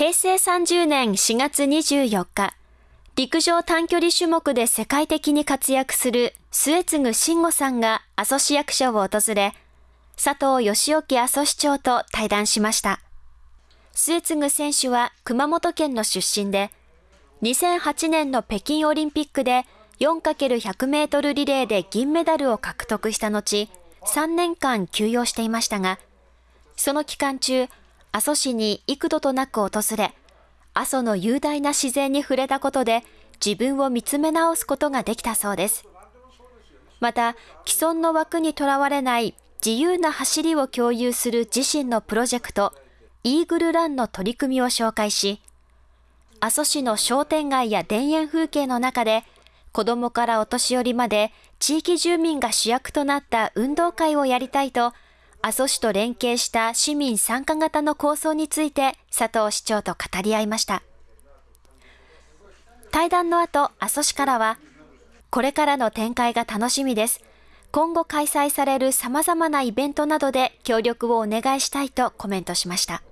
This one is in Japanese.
平成30年4月24日、陸上短距離種目で世界的に活躍する末次慎吾さんが阿蘇市役所を訪れ、佐藤義興阿蘇市長と対談しました。末次選手は熊本県の出身で、2008年の北京オリンピックで 4×100 メートルリレーで銀メダルを獲得した後、3年間休養していましたが、その期間中、阿蘇市に幾度となく訪れ、阿蘇の雄大な自然に触れたことで自分を見つめ直すことができたそうです。また、既存の枠にとらわれない自由な走りを共有する自身のプロジェクト、イーグルランの取り組みを紹介し、阿蘇市の商店街や田園風景の中で、子供からお年寄りまで地域住民が主役となった運動会をやりたいと、阿蘇市と連携した市民参加型の構想について佐藤市長と語り合いました。対談の後、阿蘇市からは、これからの展開が楽しみです。今後開催される様々なイベントなどで協力をお願いしたいとコメントしました。